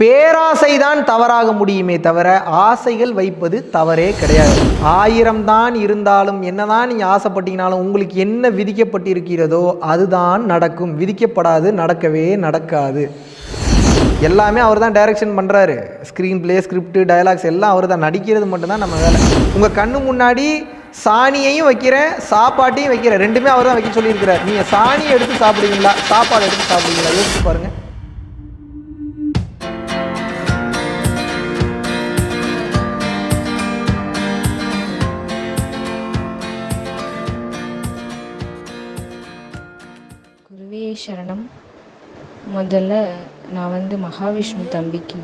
பேராசை தான் தவறாக முடியுமே தவிர ஆசைகள் வைப்பது தவறே கிடையாது. ஆயிரம் தான் இருந்தாலும் என்னதான் நீங்கள் ஆசைப்பட்டீங்கனாலும் உங்களுக்கு என்ன விதிக்கப்பட்டிருக்கிறதோ அதுதான் நடக்கும். விதிக்கப்படாது நடக்கவே நடக்காது. எல்லாமே அவர் தான் டைரக்ஷன் பண்ணுறாரு ஸ்க்ரீன் பிளே ஸ்கிரிப்ட் டயலாக்ஸ் எல்லாம் அவர் தான் நடிக்கிறது மட்டும்தான் நம்ம வேலை. உங்கள் கண்ணு முன்னாடி சாணியையும் வைக்கிறேன் சாப்பாட்டையும் வைக்கிறேன். ரெண்டுமே அவர் தான் வைக்க சொல்லியிருக்கிறார். நீங்கள் சாணியை எடுத்து சாப்பிடுவீங்களா? சாப்பாடு எடுத்து சாப்பிடுவீங்களா? யோசிச்சு பாருங்கள் சரணம். முதல்ல நான் வந்து மகாவிஷ்ணு தம்பிக்கு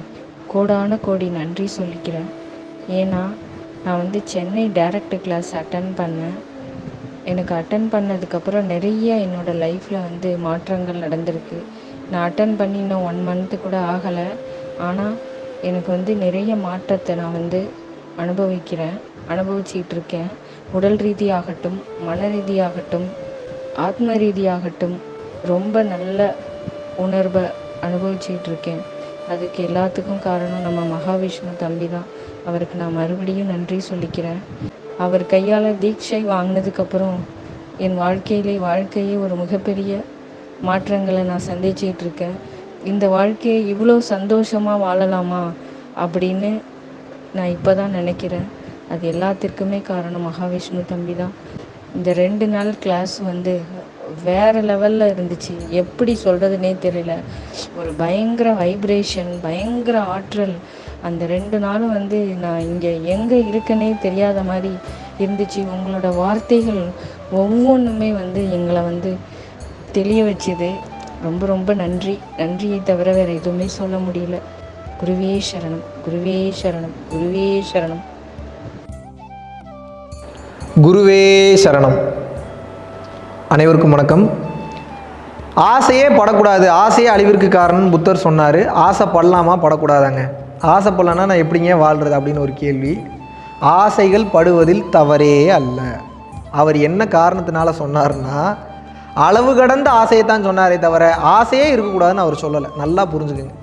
கோடான கோடி நன்றி சொல்லிக்கிறேன். ஏன்னா நான் வந்து சென்னை டைரக்ட் கிளாஸ் அட்டன் பண்ணேன். எனக்கு அட்டன் பண்ணதுக்கப்புறம் நிறைய என்னோடய லைஃப்பில் வந்து மாற்றங்கள் நடந்திருக்கு. நான் அட்டன் பண்ணி இன்னும் ஒன் மந்த்து கூட ஆகலை. ஆனால் எனக்கு வந்து நிறைய மாற்றத்தை நான் வந்து அனுபவிக்கிறேன். அனுபவிச்சிக்கிட்டு இருக்கேன். உடல் ரீதியாகட்டும் மன ரீதியாகட்டும் ஆத்ம ரீதியாகட்டும் ரொம்ப நல்ல உணர்வை அனுபவிச்சிட்டு இருக்கேன் அதுக்கு எல்லாத்துக்கும் காரணம் நம்ம மகாவிஷ்ணு தம்பி தான். அவருக்கு நான் மறுபடியும் நன்றி சொல்லிக்கிறேன். அவர் கையால் தீட்சை வாங்கினதுக்கப்புறம் என் வாழ்க்கையிலே வாழ்க்கையே ஒரு மிகப்பெரிய மாற்றங்களை நான் சந்திச்சிகிட்டு இருக்கேன் இந்த வாழ்க்கையை இவ்வளோ சந்தோஷமாக வாழலாமா அப்படின்னு நான் இப்போ தான் நினைக்கிறேன். அது எல்லாத்திற்குமே காரணம் மகாவிஷ்ணு தம்பி தான். இந்த ரெண்டு நாள் கிளாஸ் வந்து வேறு லெவலில் இருந்துச்சு. எப்படி சொல்கிறதுனே தெரியல. ஒரு பயங்கர வைப்ரேஷன் பயங்கர ஆற்றல். அந்த ரெண்டு நாளும் வந்து நான் இங்கே எங்கே இருக்கேனே தெரியாத மாதிரி இருந்துச்சு. உங்களோட வார்த்தைகள் ஒவ்வொன்றுமே வந்து எங்களை வந்து தெளிய வச்சுது. ரொம்ப ரொம்ப நன்றி. நன்றியை தவிர வேறு எதுவுமே சொல்ல முடியல. குருவே சரணம். குருவே சரணம். குருவே சரணம். குருவே சரணம். அனைவருக்கும் வணக்கம். ஆசையே படக்கூடாது. ஆசையே அழிவிற்கு காரணம் புத்தர் சொன்னார். ஆசைப்படலாமா? படக்கூடாதாங்க. ஆசைப்படலன்னா நான் எப்படிங்க வாழ்கிறது அப்படின்னு ஒரு கேள்வி. ஆசைகள் படுவதில் தவறே அல்ல. அவர் என்ன காரணத்தினால சொன்னார்னா அளவு கடந்த ஆசையை தான் சொன்னாரே தவிர ஆசையே இருக்கக்கூடாதுன்னு அவர் சொல்லலை. நல்லா புரிஞ்சுக்குங்க.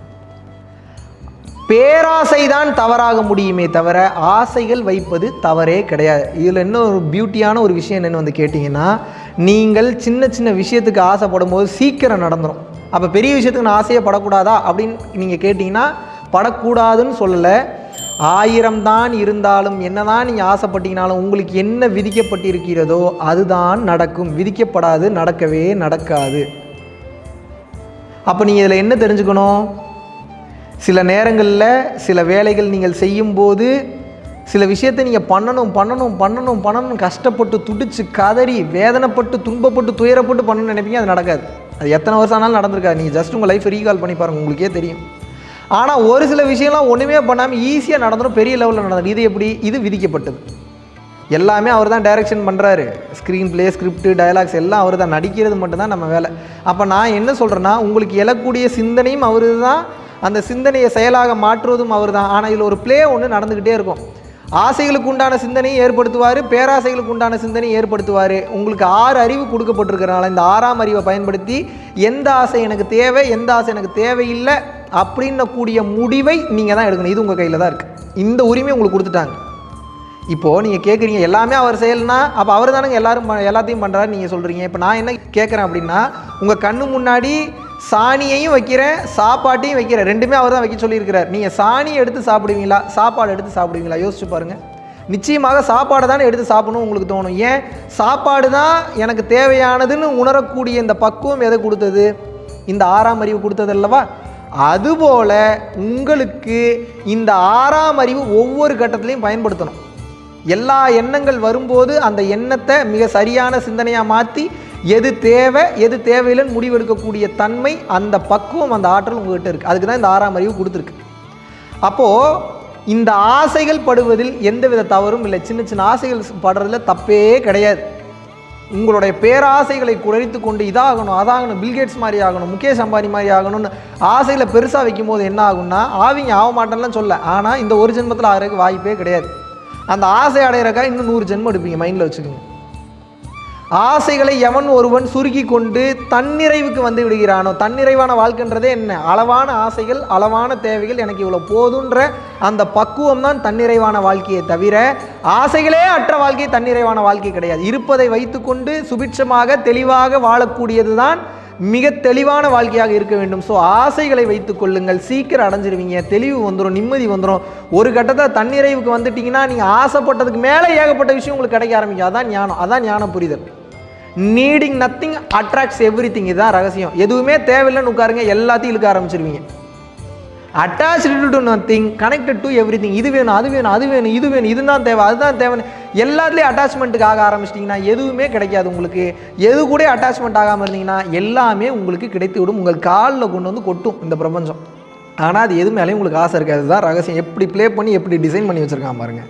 பேராசை தான் தவறாக முடியுமே தவிர ஆசைகள் வைப்பது தவறே கிடையாது. இதில் இன்னும் ஒரு பியூட்டியான ஒரு விஷயம் என்னென்னு வந்து கேட்டிங்கன்னா நீங்கள் சின்ன சின்ன விஷயத்துக்கு ஆசைப்படும் போது சீக்கிரம் நடந்துடும் அப்போ பெரிய விஷயத்துக்கு நான் ஆசையே படக்கூடாதா அப்படின்னு நீங்கள் கேட்டிங்கன்னா படக்கூடாதுன்னு சொல்லலை. ஆயிரம் தான் இருந்தாலும் என்னதான் நீங்கள் ஆசைப்பட்டீங்கனாலும் உங்களுக்கு என்ன விதிக்கப்பட்டிருக்கிறதோ அதுதான் நடக்கும். விதிக்கப்படாது நடக்கவே நடக்காது. அப்போ நீங்கள் இதில் என்ன தெரிஞ்சுக்கணும்? சில நேரங்களில் சில வேலைகள் நீங்கள் செய்யும்போது சில விஷயத்தை நீங்கள் பண்ணணும் பண்ணணும் பண்ணணும் பண்ணணும் கஷ்டப்பட்டு துடிச்சு கதறி வேதனைப்பட்டு துன்பப்பட்டு துயரப்பட்டு பண்ணணும்னு நினைப்பீங்க அது நடக்காது. அது எத்தனை வருஷம் ஆனாலும் நடந்திருக்காது. நீங்கள் ஜஸ்ட் உங்கள் லைஃப் ரீகால் பண்ணி பாருங்கள் உங்களுக்கே தெரியும். ஆனால் ஒரு சில விஷயம்லாம் ஒன்றுமே பண்ணாமல் ஈஸியாக நடந்துடும் பெரிய லெவலில் நடந்தது இது எப்படி? இது விதிக்கப்பட்டது. எல்லாமே அவர் தான் டைரக்ஷன் பண்ணுறாரு ஸ்க்ரீன் ப்ளே ஸ்கிரிப்ட் டயலாக்ஸ் எல்லாம் அவர் தான். நடிக்கிறது மட்டும்தான் நம்ம வேலை. அப்போ நான் என்ன சொல்கிறேன்னா உங்களுக்கு எழக்கூடிய சிந்தனையும் அவர் தான் அந்த சிந்தனையை செயலாக மாற்றுவதும் அவர் தான் ஆனால் இதில் ஒரு ப்ளே ஒன்று நடந்துக்கிட்டே இருக்கும். ஆசைகளுக்கு உண்டான சிந்தனையை ஏற்படுத்துவார் பேராசைகளுக்கு உண்டான சிந்தனையை ஏற்படுத்துவார். உங்களுக்கு ஆறு அறிவு கொடுக்கப்பட்டிருக்கிறனால இந்த ஆறாம் அறிவை பயன்படுத்தி எந்த ஆசை எனக்கு தேவை எந்த ஆசை எனக்கு தேவையில்லை அப்படின்னக்கூடிய முடிவை நீங்கள் தான் எடுக்கணும். இது உங்கள் கையில் தான் இருக்குது இந்த உரிமை உங்களுக்கு கொடுத்துட்டாங்க. இப்போது நீங்கள் கேட்குறீங்க எல்லாமே அவர் செயல்னா அப்போ அவர் தானங்க எல்லாரும் எல்லாத்தையும் பண்ணுறாரு நீங்கள் சொல்கிறீங்க இப்போ நான் என்ன கேட்குறேன் அப்படின்னா உங்கள் கண்ணு முன்னாடி சாணியையும் வைக்கிறேன் சாப்பாட்டையும் வைக்கிறேன் ரெண்டுமே அவர் தான் வைக்க சொல்லியிருக்கிறார். நீங்கள் சாணியை எடுத்து சாப்பிடுவீங்களா? சாப்பாடு எடுத்து சாப்பிடுவீங்களா? யோசிச்சு பாருங்கள் நிச்சயமாக சாப்பாடை தானே எடுத்து சாப்பிடணும் உங்களுக்கு தோணும். ஏன்? சாப்பாடு தான் எனக்கு தேவையானதுன்னு உணரக்கூடிய இந்த பக்குவம் எதை கொடுத்தது? இந்த ஆறாம் அறிவு கொடுத்தது அல்லவா? அதுபோல் உங்களுக்கு இந்த ஆறாம் அறிவு ஒவ்வொரு கட்டத்திலையும் பயன்படுத்தணும். எல்லா எண்ணங்கள் வரும்போது அந்த எண்ணத்தை மிக சரியான சிந்தனையாக மாற்றி எது தேவை எது தேவையில்லைன்னு முடிவெடுக்கக்கூடிய தன்மை அந்த பக்குவம் அந்த ஆற்றல் உங்ககிட்ட இருக்குது அதுக்கு தான் இந்த ஆறாம் அறிவு கொடுத்துருக்கு. அப்போது இந்த ஆசைகள் படுவதில் எந்தவித தவறும் இல்லை. சின்ன சின்ன ஆசைகள் படுறதுல தப்பே கிடையாது. உங்களுடைய பேராசைகளை குறைத்து கொண்டு இதாகணும் அதாகணும் பில்கேட்ஸ் மாதிரி ஆகணும் முகேஷ் அம்பானி மாதிரி ஆகணும்னு ஆசையில் பெருசாக வைக்கும் போது என்ன ஆகும்னா ஆவிங்க ஆக மாட்டேன்லாம் சொல்ல. ஆனால் இந்த ஒரு ஜென்மத்தில் ஆகிறதுக்கு வாய்ப்பே கிடையாது. அந்த ஆசை அடையிறக்கா இன்னும் நூறு ஜென்மம் எடுப்பீங்க மைண்டில் வச்சுக்கோங்க. ஆசைகளை எவன் ஒருவன் சுருக்கி கொண்டு தன்னிறைவுக்கு வந்து விடுகிறானோ? தன்னிறைவான வாழ்க்கைன்றதே என்ன? அளவான ஆசைகள் அளவான தேவைகள் எனக்கு இவ்வளோ போதுன்ற அந்த பக்குவம் தான் தன்னிறைவான வாழ்க்கையை தவிர ஆசைகளே அற்ற வாழ்க்கை தன்னிறைவான வாழ்க்கை கிடையாது. இருப்பதை வைத்துக்கொண்டு சுபிட்சமாக தெளிவாக வாழக்கூடியது தான் மிக தெளிவான வாழ்க்கையாக இருக்க வேண்டும். ஸோ ஆசைகளை வைத்துக் கொள்ளுங்கள். சீக்கிரம் அடைஞ்சிருவீங்க. தெளிவு வந்துடும் நிம்மதி வந்துடும் ஒரு கட்டத்தில் தன்னிறைவுக்கு வந்துட்டீங்கன்னா நீங்கள் ஆசைப்பட்டதுக்கு மேலே ஏகப்பட்ட விஷயம் உங்களுக்கு கிடைக்க ஆரம்பிக்கும். அதான் ஞானம். அதான் ஞானம் புரிதல். Needing nothing attracts everything இதுதான் ரகசியம். எதுவுமே தேவையில்லைன்னு உட்காருங்க எல்லாத்தையும் இழுக்க ஆரம்பிச்சிருவீங்க. Attached to nothing connected to everything இது வேணும் அது வேணும் அது வேணும் இது வேணும் இதுதான் தேவை அதுதான் தேவை எல்லாத்துலேயும் அட்டாச்மெண்ட்டுக்கு ஆக ஆரம்பிச்சிட்டிங்கன்னா எதுவுமே கிடைக்காது உங்களுக்கு. எது கூட அட்டாச்மெண்ட் ஆகாமல் இருந்தீங்கன்னா எல்லாமே உங்களுக்கு கிடைத்து விடும். உங்கள் காலில் கொண்டு வந்து கொட்டும் இந்த பிரபஞ்சம். ஆனால் அது எது மேலேயும் உங்களுக்கு ஆசை இருக்காது. அதுதான் ரகசியம். எப்படி ப்ளே பண்ணி எப்படி டிசைன் பண்ணி வச்சுருக்கான் பாருங்கள்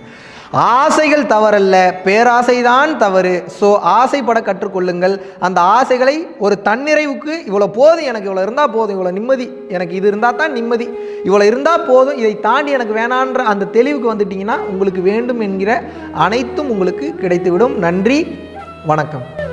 ஆசைகள் தவறல்ல பேராசைதான் தவறு. ஸோ ஆசைப்பட கற்றுக்கொள்ளுங்கள். அந்த ஆசைகளை ஒரு தன்னிறைவுக்கு இவ்வளோ போதும் எனக்கு இவ்வளோ இருந்தால் போதும் இவ்வளோ நிம்மதி எனக்கு இது இருந்தால் தான் நிம்மதி. இவ்வளோ இருந்தால் போதும் இதை தாண்டி எனக்கு வேணான்ற அந்த தெளிவுக்கு வந்துட்டிங்கன்னா உங்களுக்கு வேண்டும் என்கிற அனைத்தும் உங்களுக்கு கிடைத்துவிடும். நன்றி வணக்கம்.